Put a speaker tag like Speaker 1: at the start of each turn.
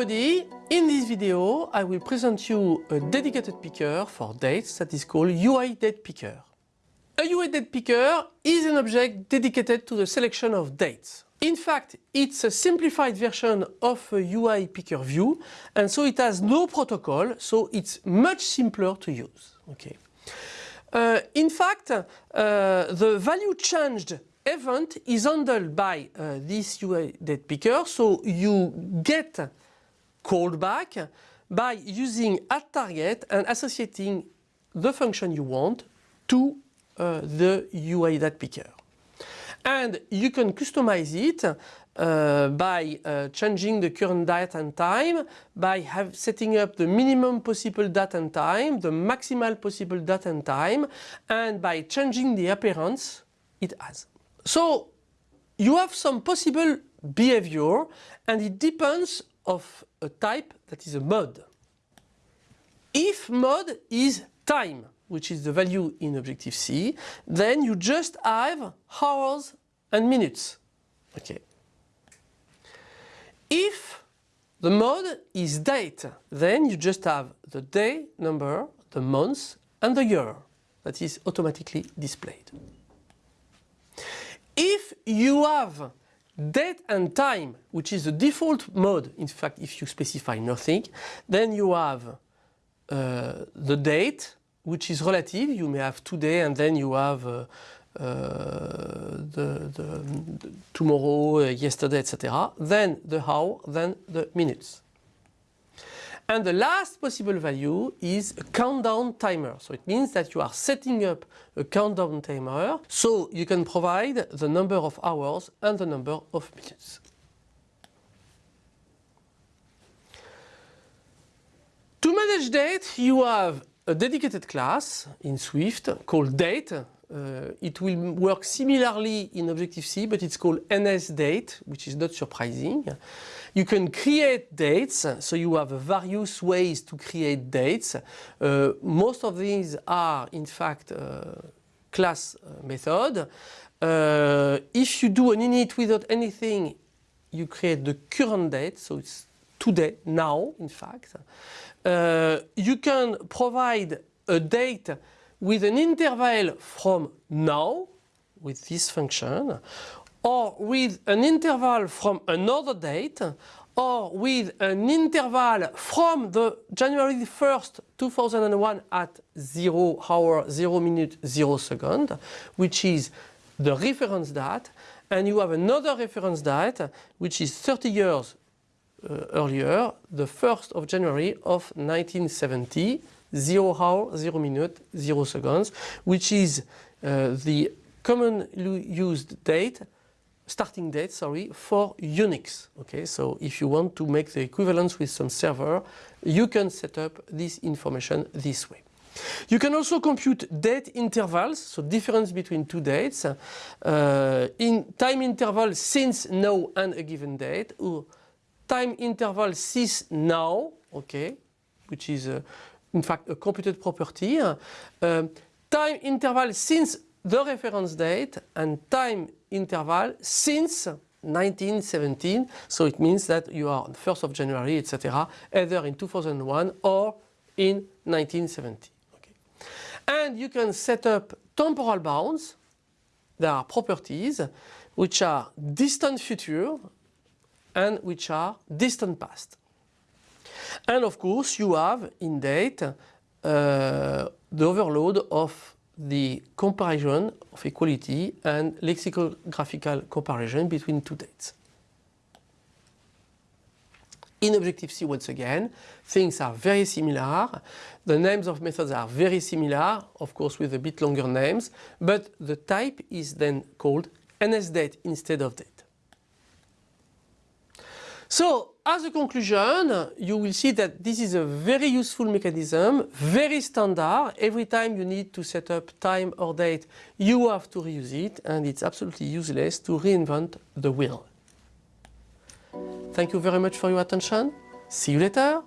Speaker 1: everybody, in this video I will present you a dedicated picker for dates that is called UI date picker. A UI date picker is an object dedicated to the selection of dates. In fact, it's a simplified version of a UI picker view and so it has no protocol, so it's much simpler to use. Okay. Uh, in fact, uh, the value changed event is handled by uh, this UI date picker, so you get called back by using addTarget and associating the function you want to uh, the UI date picker. And you can customize it uh, by uh, changing the current date and time, by have, setting up the minimum possible date and time, the maximal possible date and time, and by changing the appearance it has. So you have some possible behavior and it depends of a type that is a mod. If mod is time, which is the value in Objective-C, then you just have hours and minutes. Okay. If the mode is date, then you just have the day number, the month and the year that is automatically displayed. If you have date and time, which is the default mode, in fact if you specify nothing, then you have uh, the date, which is relative, you may have today and then you have uh, uh, the, the, the, tomorrow, uh, yesterday, etc. Then the hour, then the minutes. And the last possible value is a countdown timer. So it means that you are setting up a countdown timer so you can provide the number of hours and the number of minutes. To manage date you have a dedicated class in Swift called date. Uh, it will work similarly in Objective-C but it's called NSDate which is not surprising. You can create dates, so you have various ways to create dates. Uh, most of these are in fact uh, class uh, method. Uh, if you do an init without anything, you create the current date, so it's today, now in fact. Uh, you can provide a date with an interval from now with this function or with an interval from another date or with an interval from the January 1st 2001 at 0 hour 0 minute 0 second which is the reference date and you have another reference date which is 30 years uh, earlier the 1st of January of 1970 0 hour 0 minute 0 seconds which is uh, the commonly used date starting date, sorry, for Unix. Okay, so if you want to make the equivalence with some server, you can set up this information this way. You can also compute date intervals, so difference between two dates, uh, in time interval since now and a given date, or time interval since now, okay, which is uh, in fact a computed property, uh, time interval since the reference date and time interval since 1917. So it means that you are 1st of January, etc. either in 2001 or in 1970. Okay. And you can set up temporal bounds. There are properties which are distant future and which are distant past. And of course you have in date uh, the overload of the comparison of equality and lexicographical comparison between two dates. In Objective-C once again, things are very similar. The names of methods are very similar, of course with a bit longer names, but the type is then called NSDate instead of date. So as a conclusion, you will see that this is a very useful mechanism, very standard. Every time you need to set up time or date, you have to reuse it and it's absolutely useless to reinvent the wheel. Thank you very much for your attention. See you later.